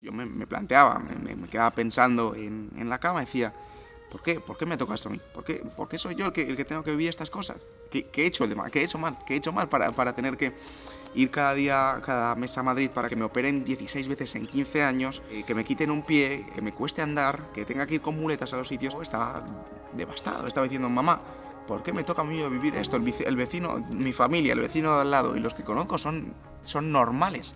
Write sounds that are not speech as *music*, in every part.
Yo me, planteaba, me, quedaba pensando en, la cama, decía, ¿por qué? ¿Por qué me toca esto a mí? ¿Por qué, ¿Por qué soy yo el que, tengo que vivir estas cosas? ¿Qué, he hecho de mal? ¿Qué he hecho mal? ¿Qué he hecho mal para, para, tener que ir cada día, cada mes a Madrid para que me operen 16 veces en 15 años, eh, que me quiten un pie, que me cueste andar, que tenga que ir con muletas a los sitios? Estaba devastado, estaba diciendo, mamá, ¿por qué me toca a mí vivir esto? El, el vecino, mi familia, el vecino de al lado y los que conozco son, son normales.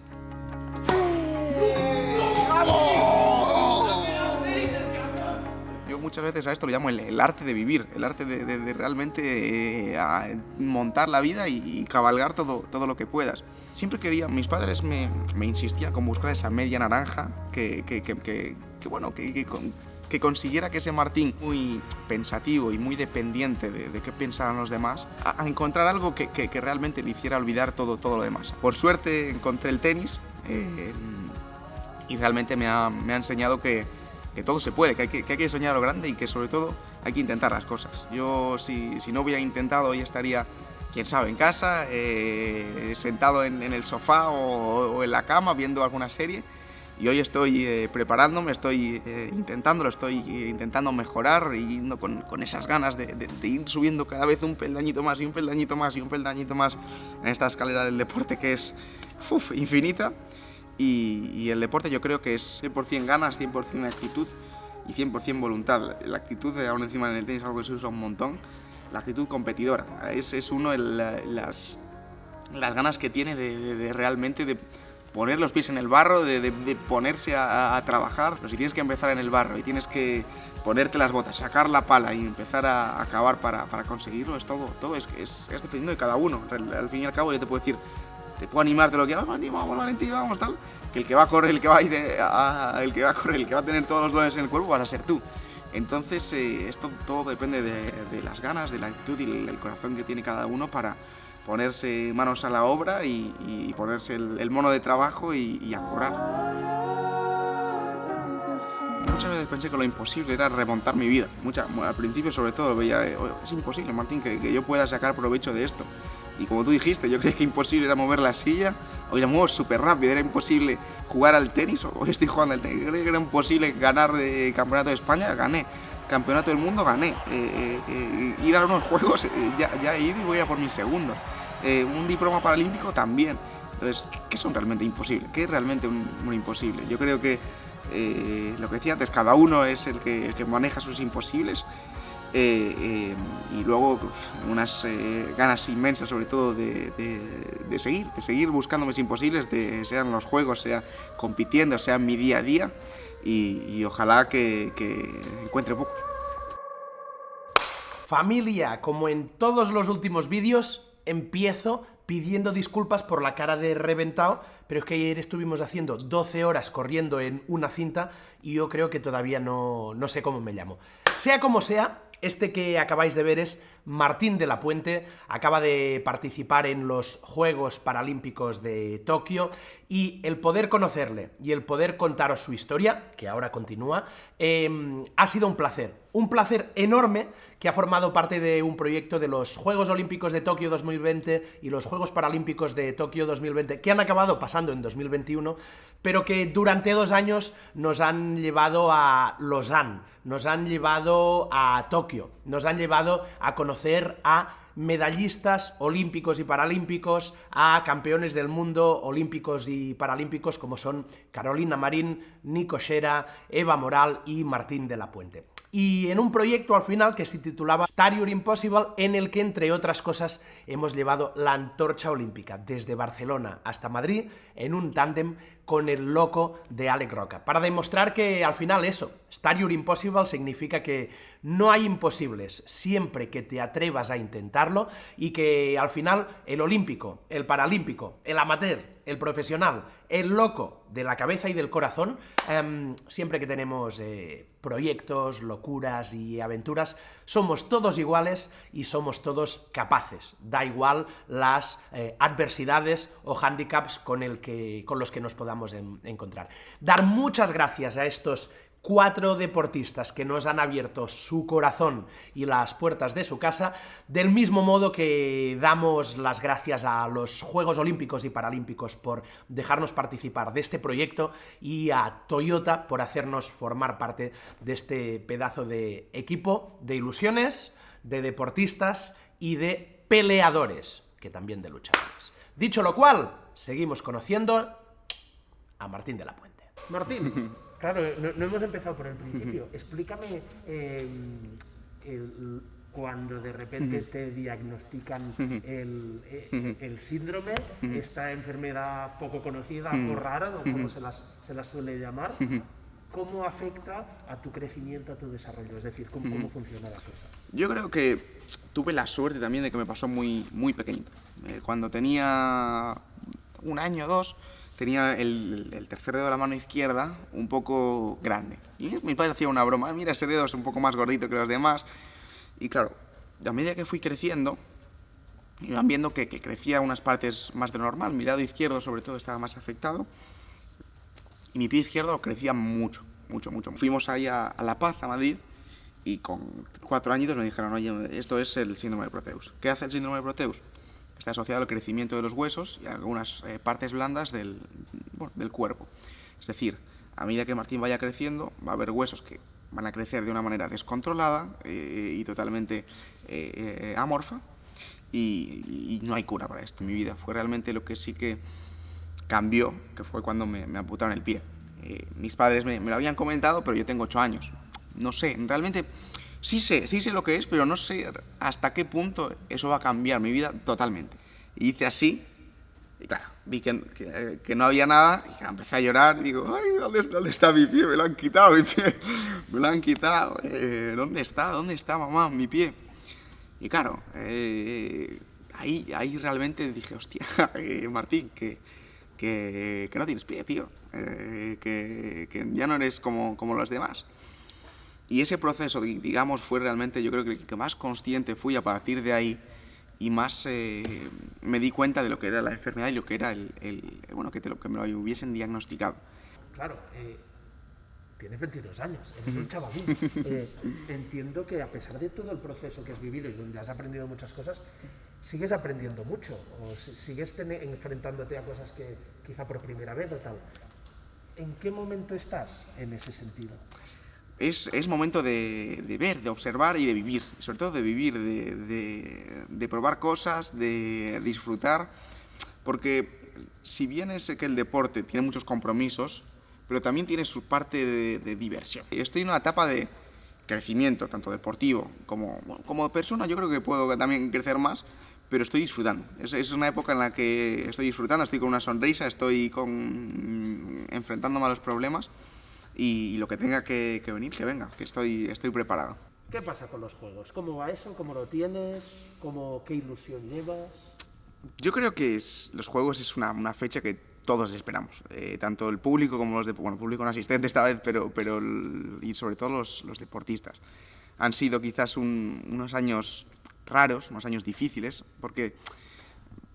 Yo muchas veces a esto lo llamo el, el arte de vivir, el arte de, de, de realmente eh, montar la vida y, y, cabalgar todo, todo lo que puedas. Siempre quería, mis padres me, me insistían con buscar esa media naranja que, que, que, que bueno, que, que consiguiera que ese Martín, muy pensativo y muy dependiente de, de qué pensaran los demás, a, a encontrar algo que, que, realmente le hiciera olvidar todo, todo lo demás. Por suerte encontré el tenis eh, y realmente me ha, me ha enseñado que, que, todo se puede, que hay que, que hay que soñar lo grande y que sobre todo hay que intentar las cosas. Yo si, si no hubiera intentado hoy estaría quién sabe, en casa, eh, sentado en, el sofá o, en la cama viendo alguna serie. Y hoy estoy eh, preparándome, estoy eh, intentándolo, estoy eh, intentando mejorar y yendo con, con esas ganas de, ir subiendo cada vez un peldañito más y un peldañito más y un peldañito más en esta escalera del deporte que es infinita. Y, y, el deporte yo creo que es 100% ganas, 100% actitud y 100% voluntad. La actitud, aún encima en el tenis, algo que se usa un montón, la actitud competidora. Es, es uno las, las ganas que tiene de, de, de, realmente de poner los pies en el barro, de, de ponerse a, a, trabajar. Pero si tienes que empezar en el barro y tienes que ponerte las botas, sacar la pala y empezar a acabar para, para, conseguirlo, es todo, todo es, es, es, dependiendo de cada uno. Al fin y al cabo yo te puedo decir, te puedo animar de lo que vamos, vamos, Valentín, vamos, tal. Que el que va a correr, el que va a ir, eh, a, el que va a correr, el que va a tener todos los dólares en el cuerpo, vas a ser tú. Entonces, eh, esto todo depende de, de, las ganas, de la actitud y el, el, corazón que tiene cada uno para ponerse manos a la obra y, y ponerse el, el, mono de trabajo y, y a currar. Muchas veces pensé que lo imposible era remontar mi vida. Mucha, al principio, sobre todo, veía, eh, es imposible, Martín, que, que, yo pueda sacar provecho de esto. Y como tú dijiste, yo creía que imposible era mover la silla, hoy la muevo súper rápido, era imposible jugar al tenis, *laughs* hoy estoy jugando al tenis, creía que era imposible ganar de campeonato de España, gané. Campeonato del mundo gané. Eh, eh, eh ir a unos *laughs* juegos, eh, ya, ya, he ido y voy a por mi segundo. Eh, un diploma paralímpico también. Entonces, ¿qué son realmente imposibles? ¿Qué es realmente un, un imposible? Yo creo que lo que decía antes, cada uno es el el que maneja sus imposibles. Eh, eh, y luego unas eh, ganas inmensas sobre todo de, de, seguir, de seguir buscando mis imposibles, de, sean los juegos, sea compitiendo, sea mi día a día y, y ojalá que, que encuentre poco. Familia, como en todos los últimos vídeos, empiezo pidiendo disculpas por la cara de reventado, pero es que ayer estuvimos haciendo 12 horas corriendo en una cinta y yo creo que todavía no, no sé cómo me llamo. Sea como sea, este que acabáis de ver es Martín de la Puente, acaba de participar en los Juegos Paralímpicos de Tokio y el poder conocerle y el poder contaros su historia, que ahora continúa, eh, ha sido un placer. Un placer enorme que ha formado parte de un proyecto de los Juegos Olímpicos de Tokio 2020 y los Juegos Paralímpicos de Tokio 2020, que han acabado pasando en 2021, pero que durante dos años nos han llevado a Lausanne, nos han llevado a Tokio, nos han llevado a conocer a medallistas olímpicos y paralímpicos, a campeones del mundo olímpicos y paralímpicos como son Carolina Marín, Nico Xera, Eva Moral y Martín de la Puente. Y en un proyecto al final que se titulaba Star Your Impossible, en el que, entre otras cosas, hemos llevado la antorcha olímpica desde Barcelona hasta Madrid en un tándem con el loco de Alec Roca, para demostrar que al final eso, Star Your Impossible significa que no hay imposibles siempre que te atrevas a intentarlo y que al final el olímpico, el paralímpico, el amateur, el profesional, el loco de la cabeza y del corazón, eh, siempre que tenemos eh, proyectos, locuras y aventuras, somos todos iguales y somos todos capaces. Da igual las eh, adversidades o handicaps con, con los que nos podamos en, encontrar. Dar muchas gracias a estos cuatro deportistas que nos han abierto su corazón y las puertas de su casa, del mismo modo que damos las gracias a los Juegos Olímpicos y Paralímpicos por dejarnos participar de este proyecto y a Toyota por hacernos formar parte de este pedazo de equipo de ilusiones, de deportistas y de peleadores, que también de luchadores. Dicho lo cual, seguimos conociendo a Martín de la Puente. Martín, *laughs* Claro, no, hemos empezado por el principio. *laughs* Explícame em, cuando de repente te diagnostican eh, el, síndrome, esta enfermedad poco conocida o rara, o como se las, suele llamar, ¿cómo afecta a tu crecimiento, a tu desarrollo? Es decir, ¿cómo, funciona la cosa? Yo creo que tuve la suerte también de que me pasó muy, muy pequeñito. Eh, cuando tenía un año o dos, tenía el, tercer dedo de la mano izquierda un poco grande. Y mi padre hacía una broma, mira, ese dedo es un poco más gordito que los demás. Y claro, a medida que fui creciendo, iban viendo que, crecía unas partes más de normal. Mi lado izquierdo, sobre todo, estaba más afectado. Y mi pie izquierdo crecía mucho, mucho, mucho. Fuimos ahí a, La Paz, a Madrid, y con cuatro añitos me dijeron, oye, esto es el síndrome de Proteus. ¿Qué hace el síndrome de Proteus? Está asociado al crecimiento de los huesos y a algunas eh, partes blandas del, del cuerpo. Es decir, a medida que Martín vaya creciendo, va a haber huesos que van a crecer de una manera descontrolada eh, y totalmente eh, amorfa y, no hay cura para esto. Mi vida fue realmente lo que sí que cambió, que fue cuando me, me amputaron el pie. mis padres me, me, lo habían comentado, pero yo tengo ocho años. No sé, realmente sí sé, sí sé lo que es, pero no sé hasta qué punto eso va a cambiar mi vida totalmente. Y hice así, y claro, vi que, no había nada, y empecé a llorar, y digo, ay, ¿dónde, ¿dónde, está mi pie? Me lo han quitado, mi pie, me lo han quitado, eh, ¿dónde está? ¿Dónde está, mamá, mi pie? Y claro, eh, ahí, ahí realmente dije, hostia, *laughs* eh, Martín, que, que, que, no tienes pie, tío, que, que ya no eres como, como los demás. Y ese proceso, digamos, fue realmente, yo creo que el que más consciente fui a partir de ahí y más eh, me di cuenta de lo que era la enfermedad y lo que era el, bueno, que, te lo, que me lo hubiesen diagnosticado. Claro, eh, tienes 22 años, eres un chavalín. *laughs* Eh, entiendo que a pesar de todo el proceso que has vivido y donde has aprendido muchas cosas, sigues aprendiendo mucho o sigues enfrentándote a cosas que quizá por primera vez o tal. ¿En qué momento estás en ese sentido? Es, momento de, ver, de observar y de vivir, sobre todo de vivir, de, probar cosas, de disfrutar, porque si bien es que el deporte tiene muchos compromisos, pero también tiene su parte de, diversión. Estoy en una etapa de crecimiento, tanto deportivo como, como persona, yo creo que puedo también crecer más, pero estoy disfrutando. Es, es, una época en la que estoy disfrutando, estoy con una sonrisa, estoy con, enfrentándome a los problemas y, lo que tenga que, venir, que venga, que estoy, estoy preparado. ¿Qué pasa con los juegos? ¿Cómo va eso? ¿Cómo lo tienes? ¿Cómo, ¿Qué ilusión llevas? Yo creo que los juegos es una, una, fecha que todos esperamos, eh, tanto el público como los de, bueno, público no asistente esta vez, pero, pero y sobre todo los, los deportistas. Han sido quizás unos años raros, unos años difíciles, porque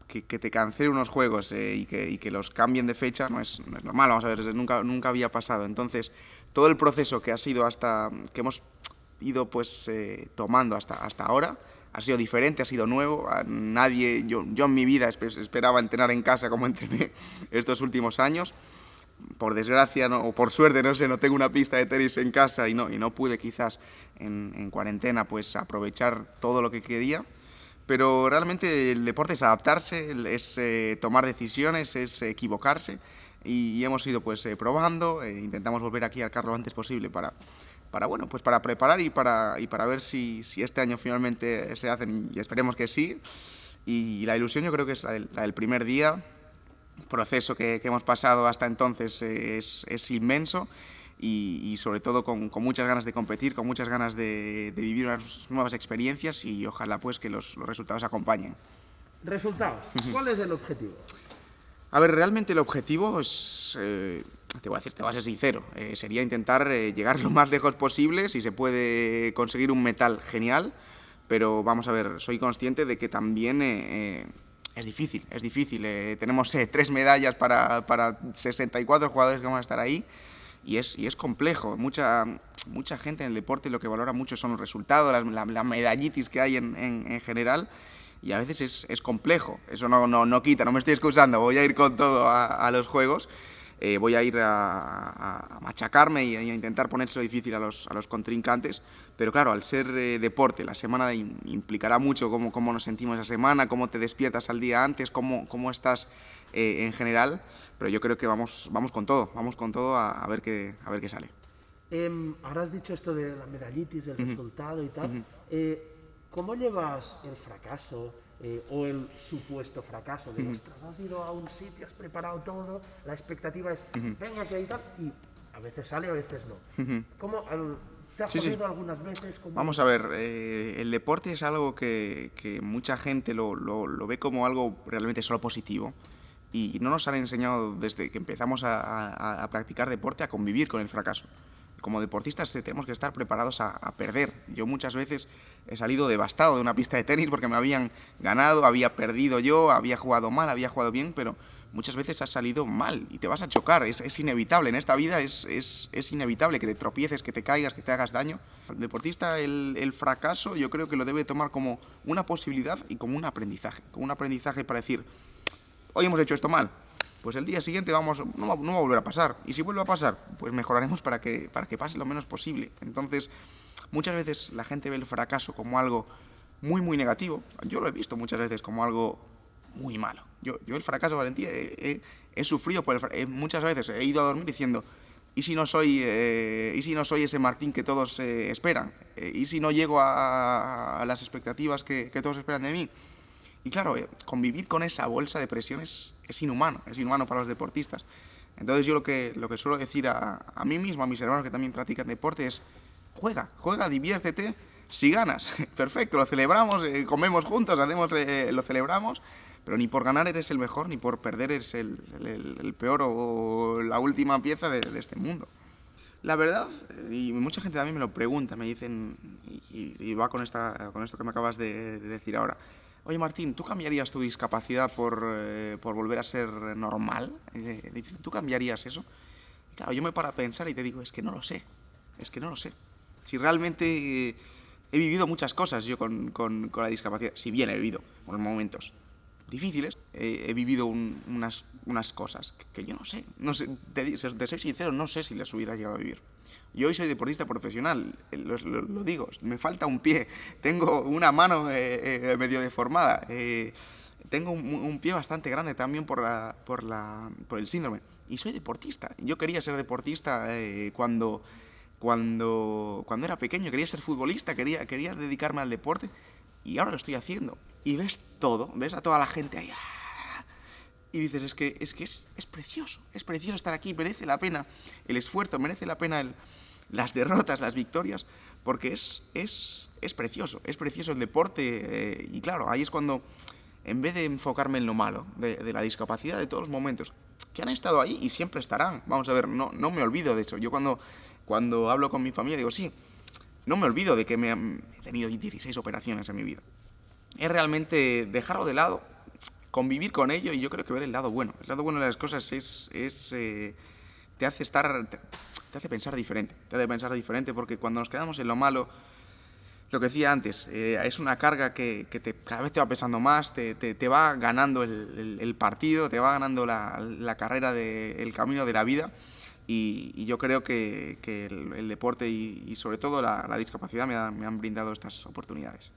que, te cancelen unos juegos eh, y, que, y, que, los cambien de fecha no es, no es, normal, vamos a ver, nunca, nunca había pasado. Entonces, todo el proceso que ha sido hasta, que hemos ido pues eh, tomando hasta, hasta ahora, ha sido diferente, ha sido nuevo. A nadie, yo, yo en mi vida esperaba entrenar en casa como *laughs* entrené estos últimos años. Por desgracia o por suerte, no sé, no tengo una pista de tenis en casa y no, y no pude quizás en, en cuarentena pues aprovechar todo lo que quería pero realmente el deporte es adaptarse, es eh, tomar decisiones, es equivocarse y, hemos ido pues eh, probando, eh, intentamos volver aquí al carro lo antes posible para, para, bueno, pues para preparar y para, y para ver si, si este año finalmente se hacen y esperemos que sí. Y, la ilusión yo creo que es la del, primer día, proceso que, que, hemos pasado hasta entonces es, es inmenso y, sobre todo con, muchas ganas de competir, con muchas ganas de, vivir unas nuevas experiencias y ojalá pues que los, resultados acompañen. ¿Resultados? ¿Cuál es el objetivo? A ver, realmente el objetivo es, eh, te voy a decir, te voy a ser sincero, eh, sería intentar eh, llegar lo más lejos posible, si se puede conseguir un metal, genial, pero vamos a ver, soy consciente de que también es difícil, es difícil. tenemos tres medallas para, para 64 jugadores que van a estar ahí, y es, y es complejo. Mucha, mucha gente en el deporte lo que valora mucho son los resultados, la, la, medallitis que hay en, en, general, y a veces es, es complejo. Eso no, no, no, quita, no me estoy excusando, voy a ir con todo a, a los juegos. Eh, voy a ir a, a machacarme y a, intentar ponérselo difícil a los, a los contrincantes, pero claro, al ser eh, deporte, la semana implicará mucho cómo, cómo, nos sentimos esa semana, cómo te despiertas al día antes, cómo, cómo estás eh, en general, pero yo creo que vamos, vamos con todo, vamos con todo a, a ver, qué, a ver qué sale. Eh, ahora has dicho esto de la medallitis, el uh -huh. resultado y tal. Uh -huh. eh, ¿Cómo llevas el fracaso eh, o el supuesto fracaso? De, uh -huh. ostras, has ido a un sitio, has preparado todo, la expectativa es, venga, que hay tal, y a veces sale, a veces no. ¿Cómo, al, ¿Te has sí, sí. algunas veces? Como... Vamos a ver, eh, el deporte es algo que, que mucha gente lo, lo, lo, ve como algo realmente solo positivo y no nos han enseñado desde que empezamos a, practicar deporte a convivir con el fracaso como deportistas tenemos que estar preparados a, perder. Yo muchas veces he salido devastado de una pista de tenis porque me habían ganado, había perdido yo, había jugado mal, había jugado bien, pero muchas veces has salido mal y te vas a chocar. Es, es inevitable, en esta vida es, es, es, inevitable que te tropieces, que te caigas, que te hagas daño. El deportista el, el, fracaso yo creo que lo debe tomar como una posibilidad y como un aprendizaje. Como un aprendizaje para decir, hoy hemos hecho esto mal, pues el día siguiente vamos, no, va, a volver a pasar. Y si vuelve a pasar, pues mejoraremos para que, para que pase lo menos posible. Entonces, muchas veces la gente ve el fracaso como algo muy, muy negativo. Yo lo he visto muchas veces como algo muy malo. Yo, yo el fracaso, Valentía, he, sufrido por el fracaso. Eh, muchas veces he ido a dormir diciendo, ¿y si no soy, eh, ¿y si no soy ese Martín que todos eh, esperan? ¿Y si no llego a, a las expectativas que, que todos esperan de mí? Y claro, eh, convivir con esa bolsa de presión es, es, inhumano, es inhumano para los deportistas. Entonces yo lo que, lo que suelo decir a, a, mí mismo, a mis hermanos que también practican deporte es, juega, juega, diviértete, si ganas, *laughs* perfecto, lo celebramos, eh, comemos juntos, hacemos, eh, lo celebramos, pero ni por ganar eres el mejor, ni por perder eres el, el, el peor o la última pieza de, de, este mundo. La verdad, y mucha gente también me lo pregunta, me dicen, y, y va con, esta, con esto que me acabas de, de decir ahora, Oye, Martín, ¿tú cambiarías tu discapacidad por, eh, por volver a ser normal? Eh, ¿Tú cambiarías eso? Claro, yo me paro a pensar y te digo, es que no lo sé. Es que no lo sé. Si realmente eh, he vivido muchas cosas yo con, con, la discapacidad, si bien he vivido unos momentos difíciles, he vivido un, unas, unas cosas que, yo no sé. No sé te soy sincero, no sé si las hubiera llegado a vivir. Yo hoy soy deportista profesional, eh, lo, lo, lo, digo, me falta un pie, tengo una mano eh, eh, medio deformada, eh, tengo un, un, pie bastante grande también por, la, por, la, por el síndrome. Y soy deportista. Yo quería ser deportista eh, cuando, cuando, cuando era pequeño, quería ser futbolista, quería, quería dedicarme al deporte y ahora lo estoy haciendo. Y ves todo, ves a toda la gente ahí ¡ah! y dices, es que, es, que es, es, precioso, es precioso estar aquí, merece la pena el esfuerzo, merece la pena el, las derrotas, las victorias, porque es, es, es precioso, es precioso el deporte eh, y claro, ahí es cuando, en vez de enfocarme en lo malo de, la discapacidad de todos los momentos, que han estado ahí y siempre estarán, vamos a ver, no, no me olvido de eso, yo cuando, cuando hablo con mi familia digo, sí, no me olvido de que me han, he tenido 16 operaciones en mi vida, es realmente dejarlo de lado, convivir con ello y yo creo que ver el lado bueno, el lado bueno de las cosas es... es eh, te hace estar, te, hace pensar diferente, te hace pensar diferente porque cuando nos quedamos en lo malo, lo que decía antes, eh, es una carga que, que te, cada vez te va pesando más, te, te, te va ganando el, el, el, partido, te va ganando la, la carrera, de, el camino de la vida y, y yo creo que, que el, el, deporte y, y sobre todo la, la discapacidad me, ha, me han brindado estas oportunidades.